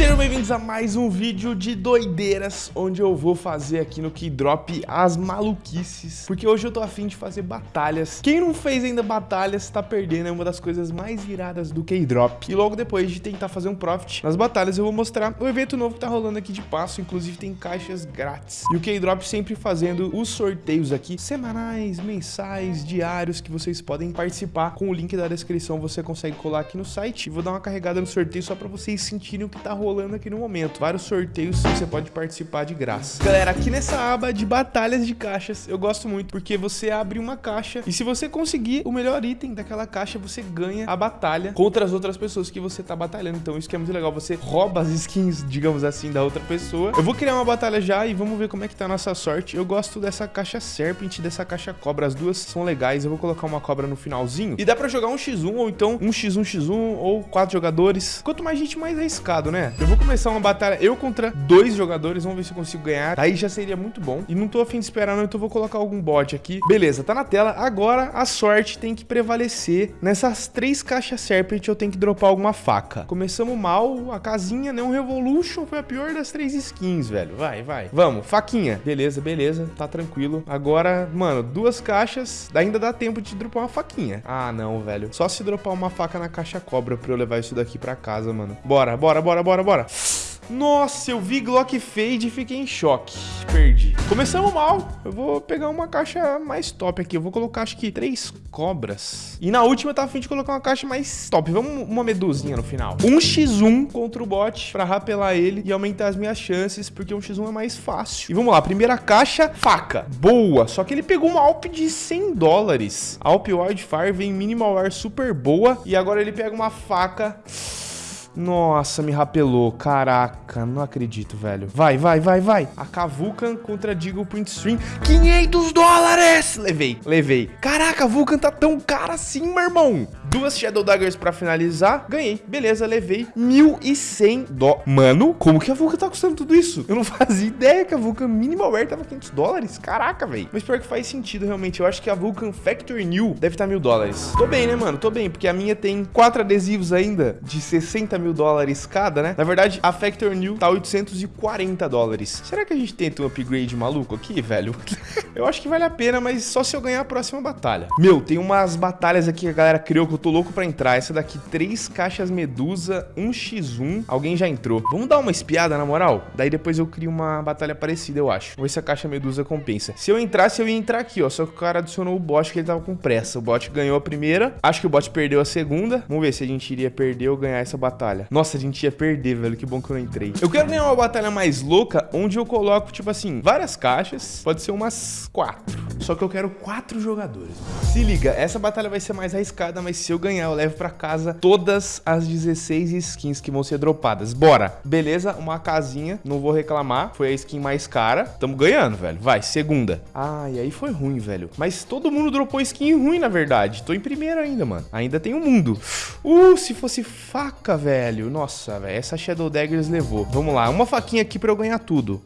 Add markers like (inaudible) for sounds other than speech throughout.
Sejam bem-vindos a mais um vídeo de doideiras, onde eu vou fazer aqui no Keydrop as maluquices, porque hoje eu tô afim de fazer batalhas. Quem não fez ainda batalhas tá perdendo, é uma das coisas mais iradas do Keydrop. E logo depois de tentar fazer um profit nas batalhas, eu vou mostrar o evento novo que tá rolando aqui de passo, inclusive tem caixas grátis. E o Keydrop sempre fazendo os sorteios aqui, semanais, mensais, diários, que vocês podem participar. Com o link da descrição você consegue colar aqui no site. Vou dar uma carregada no sorteio só pra vocês sentirem o que tá rolando rolando aqui no momento. Vários sorteios você pode participar de graça. Galera, aqui nessa aba de batalhas de caixas, eu gosto muito porque você abre uma caixa e se você conseguir o melhor item daquela caixa, você ganha a batalha contra as outras pessoas que você tá batalhando. Então isso que é muito legal, você rouba as skins, digamos assim, da outra pessoa. Eu vou criar uma batalha já e vamos ver como é que tá a nossa sorte. Eu gosto dessa caixa Serpent dessa caixa Cobra. As duas são legais. Eu vou colocar uma cobra no finalzinho. E dá pra jogar um x1 ou então um x1, x1 ou quatro jogadores. Quanto mais gente, mais arriscado, né? Eu vou começar uma batalha eu contra dois jogadores. Vamos ver se eu consigo ganhar. Aí já seria muito bom. E não tô afim de esperar não, então vou colocar algum bot aqui. Beleza, tá na tela. Agora a sorte tem que prevalecer. Nessas três caixas Serpent eu tenho que dropar alguma faca. Começamos mal. A casinha, né? Um Revolution foi a pior das três skins, velho. Vai, vai. Vamos, faquinha. Beleza, beleza. Tá tranquilo. Agora, mano, duas caixas. Ainda dá tempo de dropar uma faquinha. Ah, não, velho. Só se dropar uma faca na caixa cobra pra eu levar isso daqui pra casa, mano. Bora, bora, bora, bora, bora. Nossa, eu vi Glock Fade e fiquei em choque. Perdi. Começamos mal. Eu vou pegar uma caixa mais top aqui. Eu vou colocar, acho que, três cobras. E na última eu tava afim de colocar uma caixa mais top. Vamos uma medusinha no final. Um x 1 contra o bot pra rapelar ele e aumentar as minhas chances, porque um x 1 é mais fácil. E vamos lá. Primeira caixa, faca. Boa. Só que ele pegou uma Alp de 100 dólares. Alp Wildfire vem Minimal Air super boa. E agora ele pega uma faca... Nossa, me rapelou. Caraca, não acredito, velho. Vai, vai, vai, vai. A Kavukan contra Deagle Print Stream. 500 dólares! Levei, levei. Caraca, a Vulcan tá tão cara assim, meu irmão. Duas Shadow Daggers pra finalizar. Ganhei. Beleza, levei 1.100 dó. Mano, como que a Vulcan tá custando tudo isso? Eu não (laughs) fazia ideia que a Vulcan Minimal Wear tava 500 dólares. Caraca, velho. Mas pior que faz sentido, realmente. Eu acho que a Vulcan Factory New deve estar tá mil dólares. Tô bem, né, mano? Tô bem, porque a minha tem quatro adesivos ainda de 60 mil dólares cada, né? Na verdade, a Factor New tá 840 dólares. Será que a gente tenta um upgrade maluco aqui, velho? (laughs) eu acho que vale a pena, mas só se eu ganhar a próxima batalha. Meu, tem umas batalhas aqui que a galera criou que eu tô louco pra entrar. Essa daqui, três caixas Medusa, 1x1. Alguém já entrou. Vamos dar uma espiada, na moral? Daí depois eu crio uma batalha parecida, eu acho. Vamos ver se a caixa Medusa compensa. Se eu entrasse, eu ia entrar aqui, ó. Só que o cara adicionou o bot que ele tava com pressa. O bot ganhou a primeira. Acho que o bot perdeu a segunda. Vamos ver se a gente iria perder ou ganhar essa batalha. Nossa, a gente ia perder, velho. Que bom que eu não entrei. Eu quero ganhar uma batalha mais louca, onde eu coloco, tipo assim, várias caixas. Pode ser umas quatro. Só que eu quero quatro jogadores. Se liga, essa batalha vai ser mais arriscada, mas se eu ganhar, eu levo pra casa todas as 16 skins que vão ser dropadas. Bora. Beleza, uma casinha, não vou reclamar. Foi a skin mais cara. Tamo ganhando, velho. Vai, segunda. Ah, e aí foi ruim, velho. Mas todo mundo dropou skin ruim, na verdade. Tô em primeiro ainda, mano. Ainda tem o um mundo. Uh, se fosse faca, velho. Nossa, velho. Essa Shadow Daggers levou. Vamos lá. Uma faquinha aqui pra eu ganhar tudo.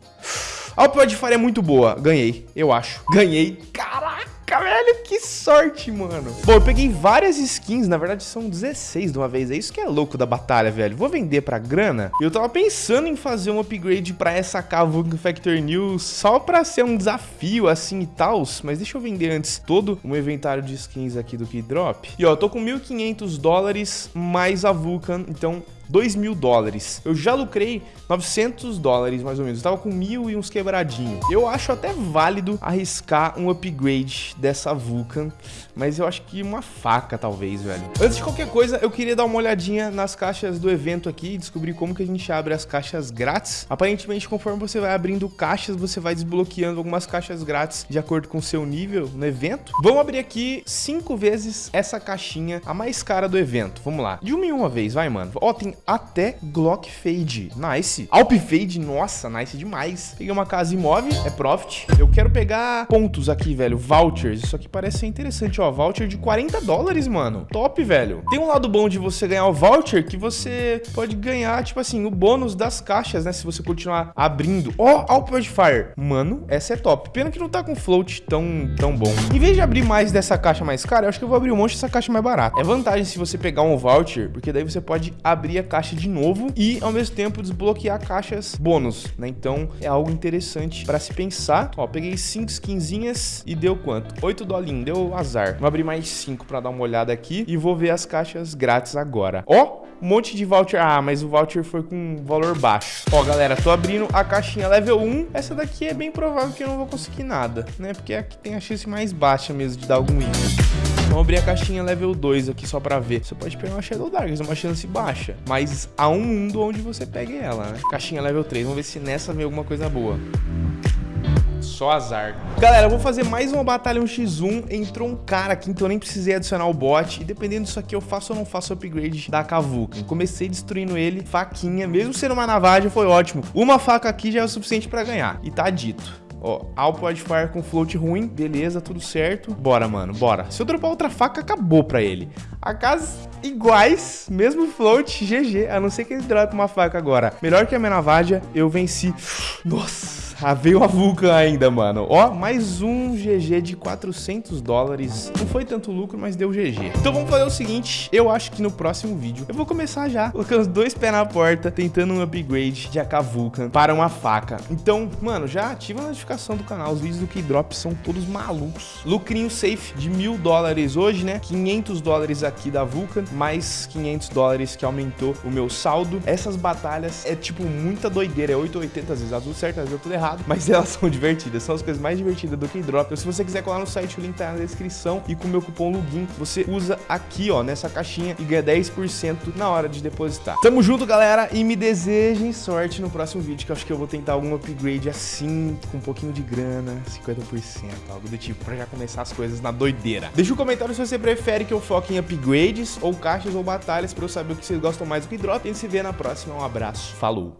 A Fire é muito boa. Ganhei, eu acho. Ganhei. Caraca! velho, que sorte, mano. Bom, eu peguei várias skins, na verdade são 16 de uma vez. É isso que é louco da batalha, velho. Vou vender pra grana. Eu tava pensando em fazer um upgrade pra essa Kavuk Factor News só pra ser um desafio assim e tal. Mas deixa eu vender antes todo o meu inventário de skins aqui do Keydrop. E ó, eu tô com 1.500 dólares mais a Vulcan, então 2 mil dólares. Eu já lucrei 900 dólares, mais ou menos. Eu tava com mil e uns quebradinhos. Eu acho até válido arriscar um upgrade dessa Vulcan, mas eu acho que uma faca, talvez, velho. Antes de qualquer coisa, eu queria dar uma olhadinha nas caixas do evento aqui e descobrir como que a gente abre as caixas grátis. Aparentemente, conforme você vai abrindo caixas, você vai desbloqueando algumas caixas grátis de acordo com o seu nível no evento. Vamos abrir aqui cinco vezes essa caixinha, a mais cara do evento. Vamos lá. De uma em uma vez, vai, mano. Ó, tem até Glock Fade. Nice. Alp Fade, nossa, nice demais. Peguei uma casa imóvel, é profit. Eu quero pegar pontos aqui, velho, vouchers. Isso aqui parece ser interessante, ó. Voucher de 40 dólares, mano. Top, velho. Tem um lado bom de você ganhar o voucher que você pode ganhar, tipo assim, o bônus das caixas, né? Se você continuar abrindo. Ó, oh, Alp Fire. Mano, essa é top. Pena que não tá com float tão, tão bom. Em vez de abrir mais dessa caixa mais cara, eu acho que eu vou abrir um monte dessa caixa mais barata. É vantagem se você pegar um voucher, porque daí você pode abrir a caixa de novo e ao mesmo tempo desbloquear caixas bônus, né? Então é algo interessante para se pensar. Ó, peguei 5 skinzinhas e deu quanto? 8 dolinhos, deu azar. Vou abrir mais 5 para dar uma olhada aqui e vou ver as caixas grátis agora. Ó, um monte de voucher. Ah, mas o voucher foi com valor baixo. Ó, galera, tô abrindo a caixinha level 1. Essa daqui é bem provável que eu não vou conseguir nada, né? Porque aqui tem a chance mais baixa mesmo de dar algum item. Vamos abrir a caixinha level 2 aqui só pra ver. Você pode pegar uma Shadow Darkness, uma chance baixa. Mas há um mundo onde você pegue ela, né? Caixinha level 3. Vamos ver se nessa vem alguma coisa boa. Só azar. Galera, eu vou fazer mais uma batalha 1x1. Entrou um cara aqui, então eu nem precisei adicionar o bot. E dependendo disso aqui, eu faço ou não faço upgrade da Kavuka. Comecei destruindo ele, faquinha. Mesmo sendo uma navagem, foi ótimo. Uma faca aqui já é o suficiente pra ganhar. E tá dito. Ó, Alp Wildfire com float ruim, beleza, tudo certo. Bora, mano, bora. Se eu dropar outra faca, acabou pra ele. AKs iguais, mesmo float, GG. A não ser que ele drope uma faca agora. Melhor que a navaja, eu venci. Nossa. Ah, veio a Vulcan ainda, mano. Ó, mais um GG de 400 dólares. Não foi tanto lucro, mas deu GG. Então vamos fazer o seguinte. Eu acho que no próximo vídeo eu vou começar já. Colocando dois pés na porta, tentando um upgrade de AK Vulcan para uma faca. Então, mano, já ativa a notificação do canal. Os vídeos do Keydrop são todos malucos. Lucrinho safe de mil dólares hoje, né? 500 dólares aqui da Vulcan, mais 500 dólares que aumentou o meu saldo. Essas batalhas é tipo muita doideira. É 880 às vezes, certo, às vezes tudo errado errado, mas elas são (laughs) divertidas, são as coisas mais divertidas do Keydrop. Então, se você quiser colar no site, o link tá na descrição e com o meu cupom LUGIN, você usa aqui, ó, nessa caixinha e ganha 10% na hora de depositar. Tamo junto, galera, e me desejem sorte no próximo vídeo, que eu acho que eu vou tentar algum upgrade assim, com um pouquinho de grana, 50%, algo do tipo, pra já começar as coisas na doideira. Deixa um comentário se você prefere que eu foque em upgrades, ou caixas, ou batalhas, pra eu saber o que vocês gostam mais do Keydrop. E a gente se vê na próxima. Um abraço, falou!